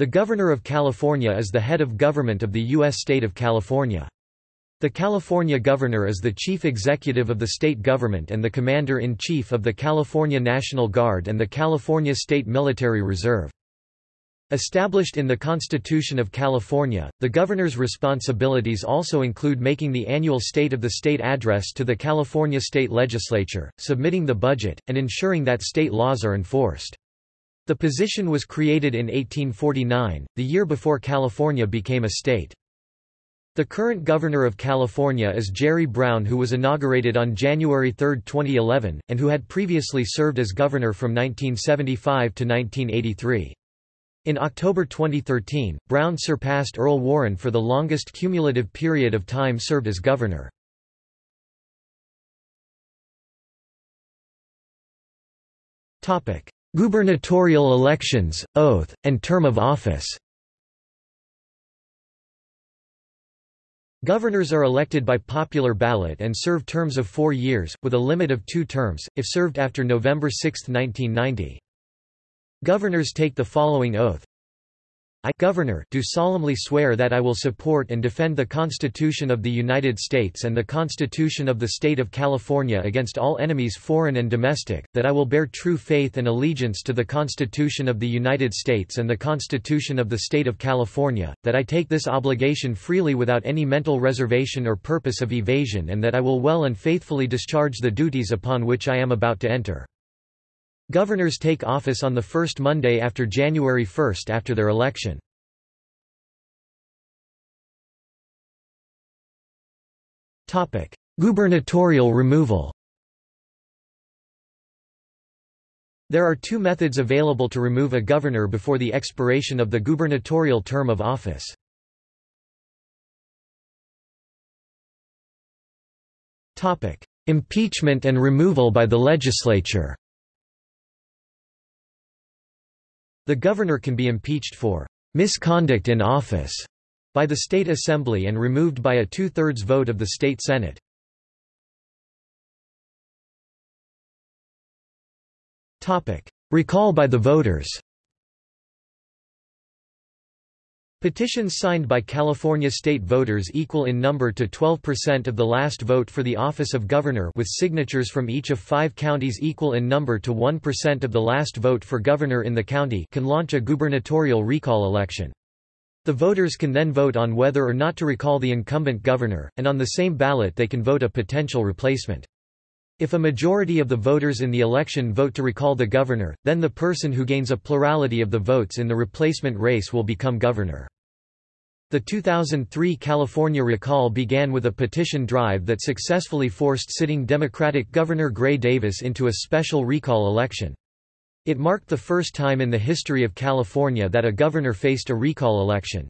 The Governor of California is the head of government of the U.S. state of California. The California Governor is the chief executive of the state government and the commander-in-chief of the California National Guard and the California State Military Reserve. Established in the Constitution of California, the governor's responsibilities also include making the annual State of the State address to the California State Legislature, submitting the budget, and ensuring that state laws are enforced. The position was created in 1849, the year before California became a state. The current governor of California is Jerry Brown who was inaugurated on January 3, 2011, and who had previously served as governor from 1975 to 1983. In October 2013, Brown surpassed Earl Warren for the longest cumulative period of time served as governor. Gubernatorial elections, oath, and term of office Governors are elected by popular ballot and serve terms of four years, with a limit of two terms, if served after November 6, 1990. Governors take the following oath. I Governor, do solemnly swear that I will support and defend the Constitution of the United States and the Constitution of the State of California against all enemies foreign and domestic, that I will bear true faith and allegiance to the Constitution of the United States and the Constitution of the State of California, that I take this obligation freely without any mental reservation or purpose of evasion and that I will well and faithfully discharge the duties upon which I am about to enter. Governors take office on the first Monday after January 1 after their election. Gubernatorial removal There are two methods available to remove a governor before the expiration of the gubernatorial term of office. Impeachment and removal by the legislature The governor can be impeached for misconduct in office by the state assembly and removed by a two-thirds vote of the state senate. Recall by the voters Petitions signed by California state voters equal in number to 12% of the last vote for the office of governor with signatures from each of five counties equal in number to 1% of the last vote for governor in the county can launch a gubernatorial recall election. The voters can then vote on whether or not to recall the incumbent governor, and on the same ballot they can vote a potential replacement. If a majority of the voters in the election vote to recall the governor, then the person who gains a plurality of the votes in the replacement race will become governor. The 2003 California recall began with a petition drive that successfully forced sitting Democratic Governor Gray Davis into a special recall election. It marked the first time in the history of California that a governor faced a recall election.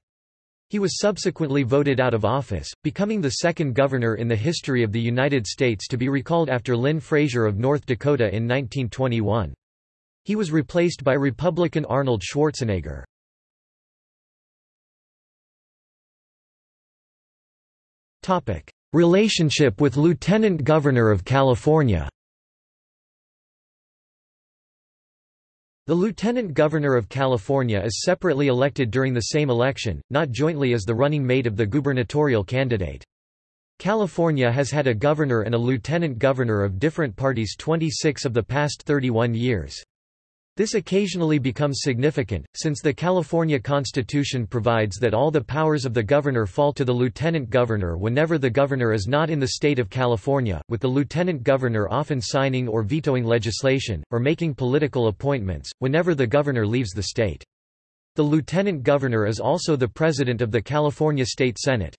He was subsequently voted out of office, becoming the second governor in the history of the United States to be recalled after Lynn Frazier of North Dakota in 1921. He was replaced by Republican Arnold Schwarzenegger. Relationship with Lieutenant Governor of California The Lieutenant Governor of California is separately elected during the same election, not jointly as the running mate of the gubernatorial candidate. California has had a governor and a lieutenant governor of different parties 26 of the past 31 years. This occasionally becomes significant, since the California Constitution provides that all the powers of the governor fall to the lieutenant governor whenever the governor is not in the state of California, with the lieutenant governor often signing or vetoing legislation, or making political appointments, whenever the governor leaves the state. The lieutenant governor is also the president of the California State Senate.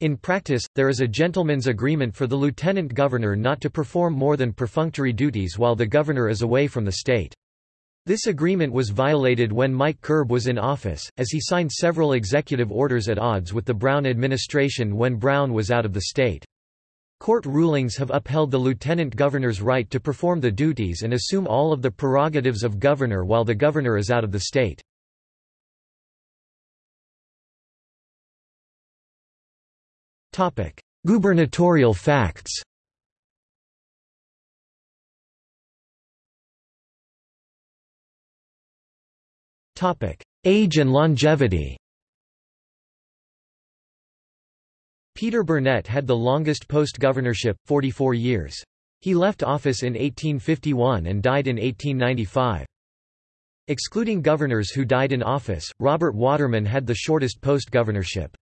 In practice, there is a gentleman's agreement for the lieutenant governor not to perform more than perfunctory duties while the governor is away from the state. This agreement was violated when Mike Curb was in office, as he signed several executive orders at odds with the Brown administration when Brown was out of the state. Court rulings have upheld the lieutenant governor's right to perform the duties and assume all of the prerogatives of governor while the governor is out of the state. Gubernatorial facts Age and longevity Peter Burnett had the longest post-governorship, 44 years. He left office in 1851 and died in 1895. Excluding governors who died in office, Robert Waterman had the shortest post-governorship.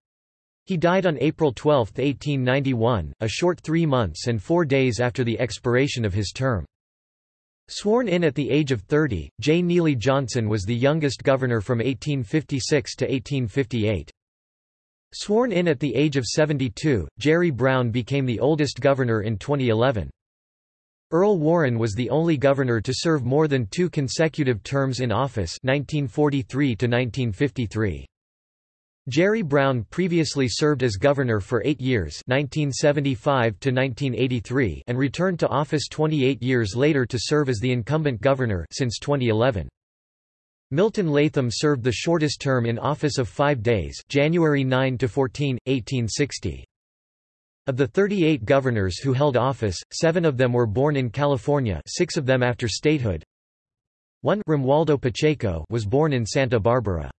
He died on April 12, 1891, a short three months and four days after the expiration of his term. Sworn in at the age of 30, J. Neely Johnson was the youngest governor from 1856 to 1858. Sworn in at the age of 72, Jerry Brown became the oldest governor in 2011. Earl Warren was the only governor to serve more than two consecutive terms in office 1943 to 1953. Jerry Brown previously served as governor for eight years 1975 and returned to office 28 years later to serve as the incumbent governor since 2011. Milton Latham served the shortest term in office of five days January 9 to 14, 1860. Of the 38 governors who held office, seven of them were born in California six of them after statehood. 1 Romualdo Pacheco was born in Santa Barbara.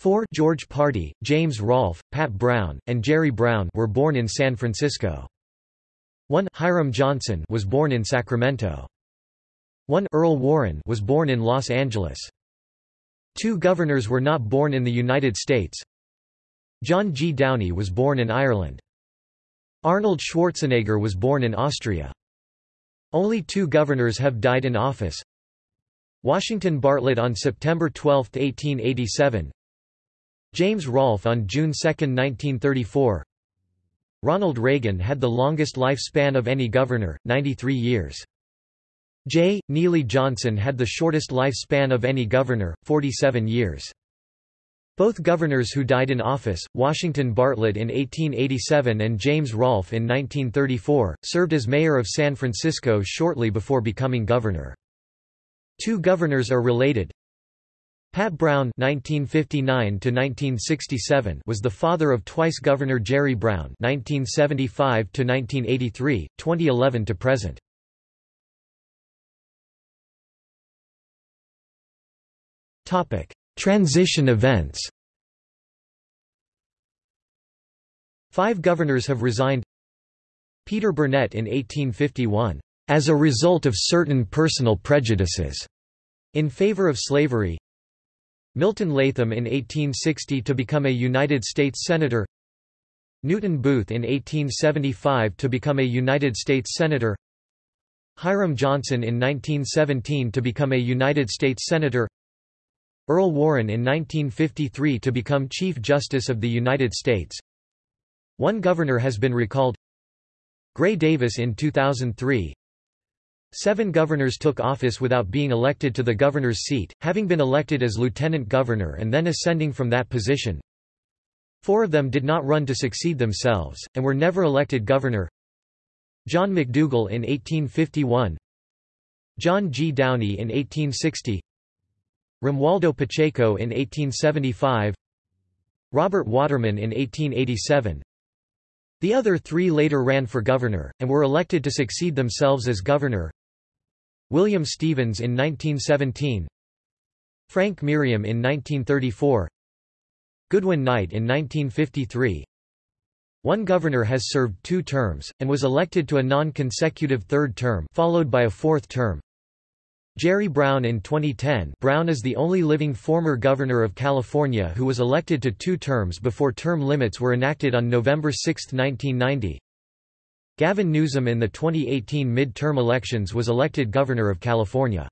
4 George Pardee, James Rolph, Pat Brown, and Jerry Brown were born in San Francisco. 1 Hiram Johnson was born in Sacramento. 1 Earl Warren was born in Los Angeles. Two governors were not born in the United States. John G. Downey was born in Ireland. Arnold Schwarzenegger was born in Austria. Only two governors have died in office. Washington Bartlett on September 12, 1887 James Rolph on June 2, 1934 Ronald Reagan had the longest lifespan of any governor, 93 years. J. Neely Johnson had the shortest lifespan of any governor, 47 years. Both governors who died in office, Washington Bartlett in 1887 and James Rolph in 1934, served as mayor of San Francisco shortly before becoming governor. Two governors are related. Pat Brown (1959–1967) was the father of twice Governor Jerry Brown (1975–1983, 2011 to present). Topic: Transition events. Five governors have resigned. Peter Burnett in 1851, "...as a result of certain personal prejudices," in favor of slavery Milton Latham in 1860 to become a United States Senator. Newton Booth in 1875 to become a United States Senator. Hiram Johnson in 1917 to become a United States Senator. Earl Warren in 1953 to become Chief Justice of the United States. One governor has been recalled. Gray Davis in 2003 Seven governors took office without being elected to the governor's seat, having been elected as lieutenant governor and then ascending from that position. Four of them did not run to succeed themselves, and were never elected governor. John McDougall in 1851 John G. Downey in 1860 Romualdo Pacheco in 1875 Robert Waterman in 1887 The other three later ran for governor, and were elected to succeed themselves as governor William Stevens in 1917 Frank Merriam in 1934 Goodwin Knight in 1953 One governor has served two terms, and was elected to a non-consecutive third term followed by a fourth term. Jerry Brown in 2010 Brown is the only living former governor of California who was elected to two terms before term limits were enacted on November 6, 1990. Gavin Newsom in the 2018 mid-term elections was elected governor of California.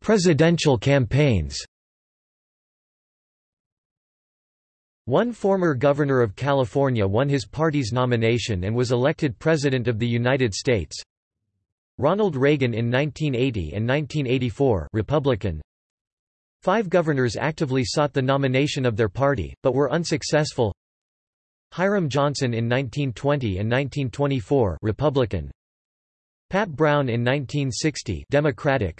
Presidential campaigns One former governor of California won his party's nomination and was elected President of the United States. Ronald Reagan in 1980 and 1984 Republican. Five governors actively sought the nomination of their party, but were unsuccessful. Hiram Johnson in 1920 and 1924 Republican. Pat Brown in 1960 Democratic.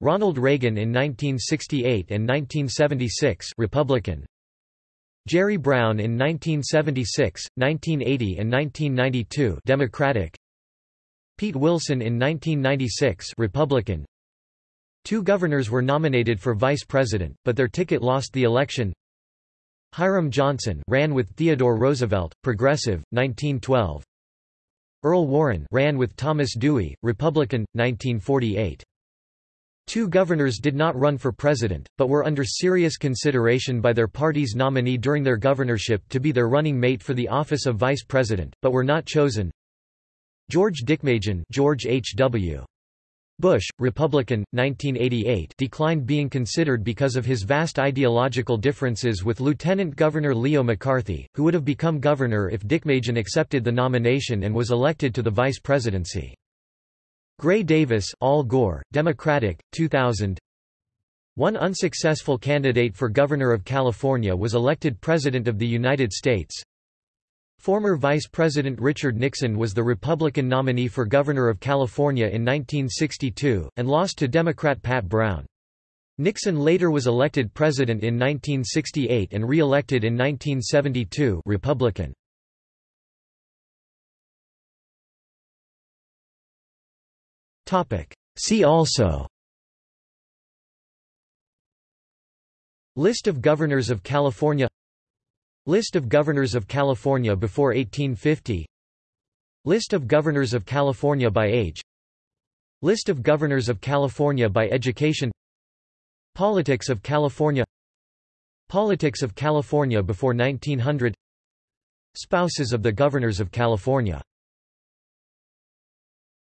Ronald Reagan in 1968 and 1976 Republican. Jerry Brown in 1976, 1980 and 1992 Democratic Pete Wilson in 1996 Republican. Two governors were nominated for vice president, but their ticket lost the election. Hiram Johnson ran with Theodore Roosevelt, Progressive, 1912. Earl Warren ran with Thomas Dewey, Republican, 1948. Two governors did not run for president, but were under serious consideration by their party's nominee during their governorship to be their running mate for the office of vice president, but were not chosen. George Deukmejian George H.W. Bush, Republican, 1988 declined being considered because of his vast ideological differences with Lieutenant Governor Leo McCarthy, who would have become governor if Dick Deukmejian accepted the nomination and was elected to the vice presidency. Gray Davis Al Gore, Democratic, 2000 One unsuccessful candidate for Governor of California was elected President of the United States, Former Vice President Richard Nixon was the Republican nominee for Governor of California in 1962, and lost to Democrat Pat Brown. Nixon later was elected president in 1968 and re-elected in 1972 Republican. See also List of Governors of California List of Governors of California before 1850 List of Governors of California by age. List of Governors of California by education. Politics of California. Politics of California before 1900 Spouses of the Governors of California